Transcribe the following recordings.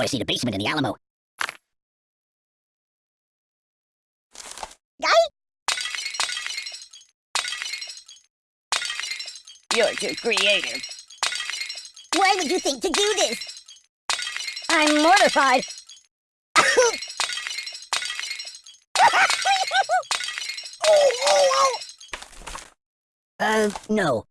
thought I see the basement in the Alamo. Guy? You're too creative. Why would you think to do this? I'm mortified. oh, oh, oh! Uh, no.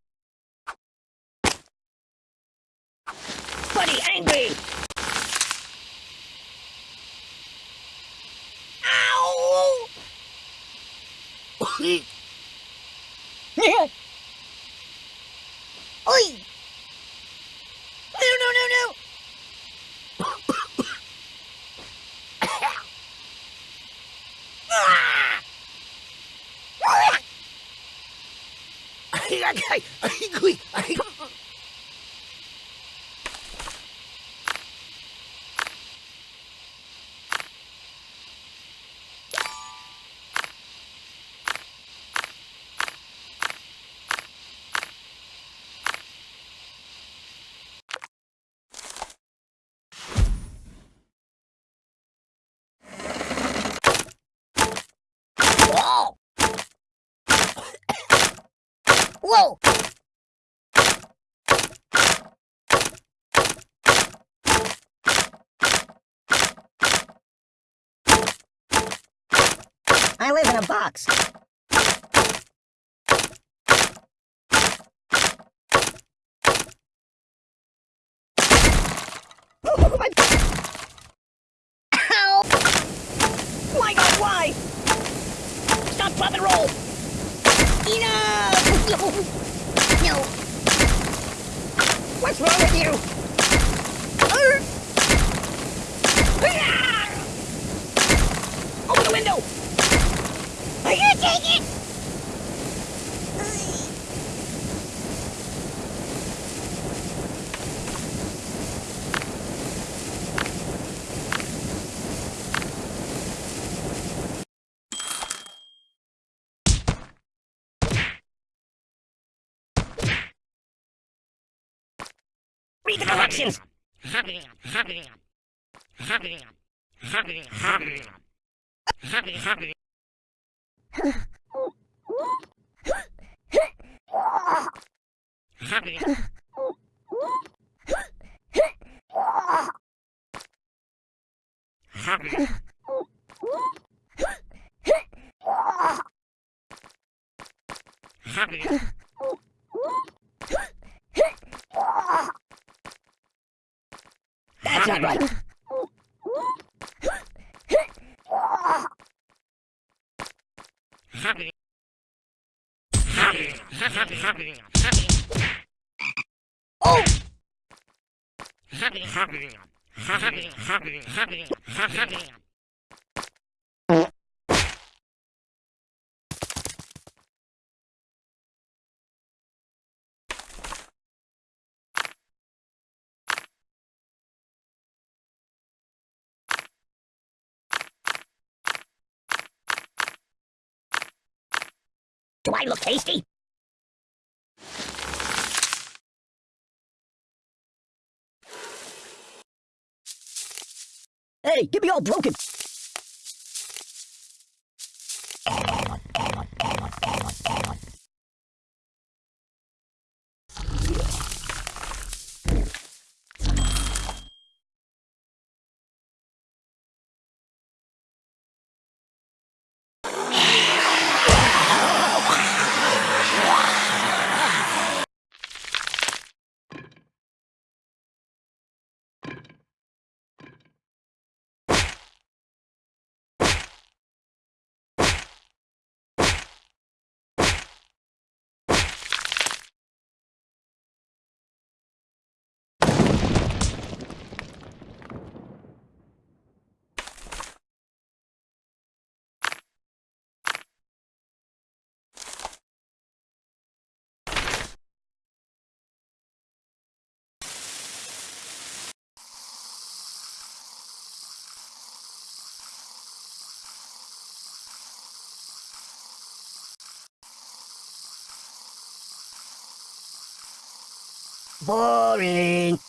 ねね おい。No, no, no, no! あがいあい。あい。Whoa! I live in a box. Oh my... God, why? Stop, drop, and roll! Enough! No! What's wrong with you? Read the directions! That's not right. Oh! Do I look tasty? Hey, get me all broken. boring.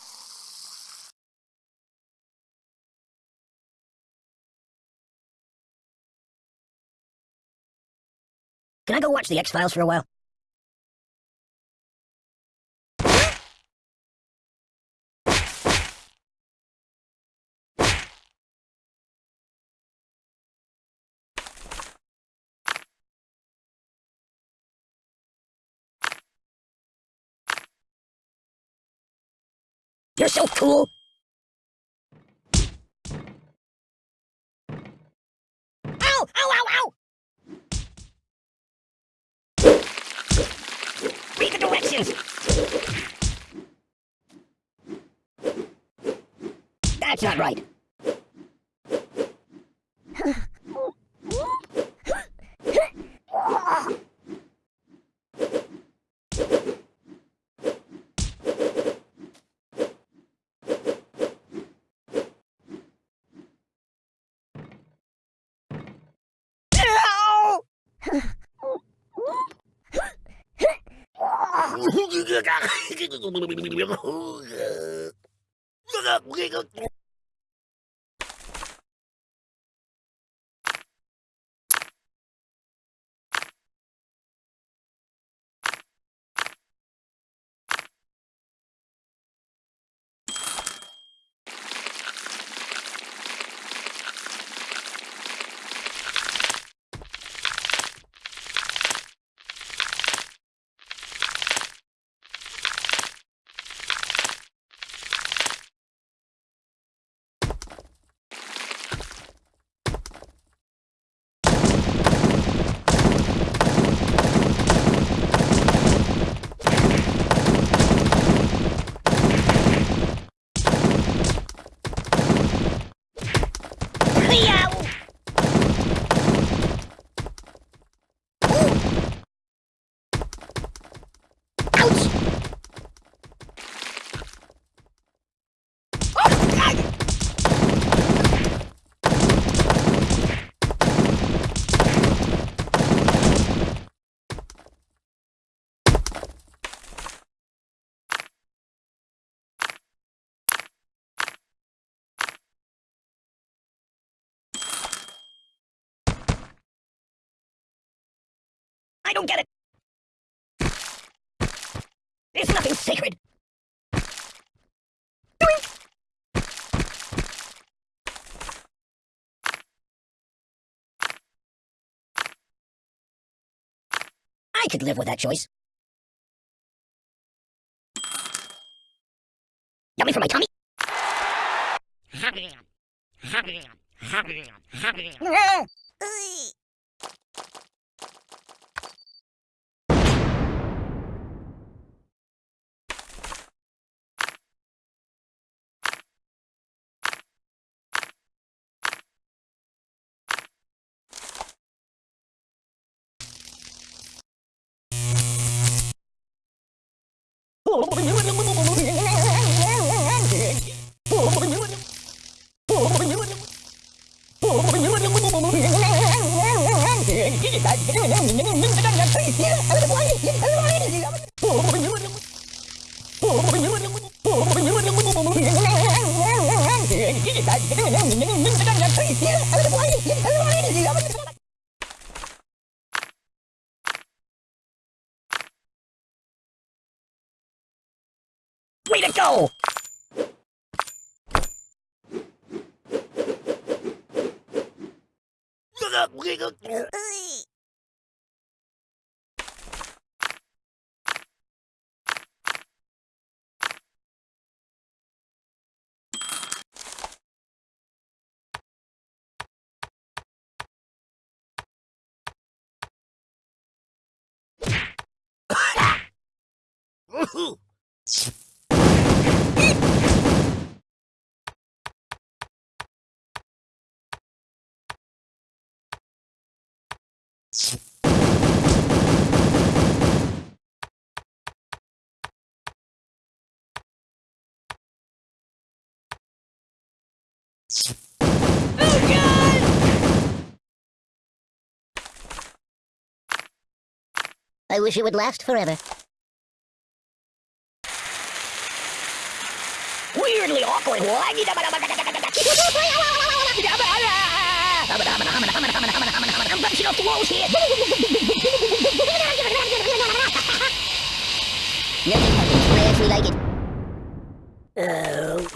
Can I go watch The X-Files for a while? You're so cool! Ow! Ow! Ow! Ow! Read the directions. That's not right. Ow! Yow! Ouch! Oh, God! I don't get it. There's nothing sacred. Doink! I could live with that choice. Yummy for my tummy. Way to go! Oh, I wish it would last forever. Weirdly awkward. I'm bouncing off the walls here. Nothing happens, play as we like it. Oh.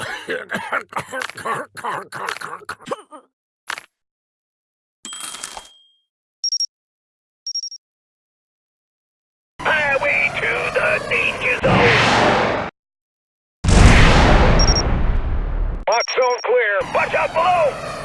Highway to the danger zone! Box zone clear, watch out below!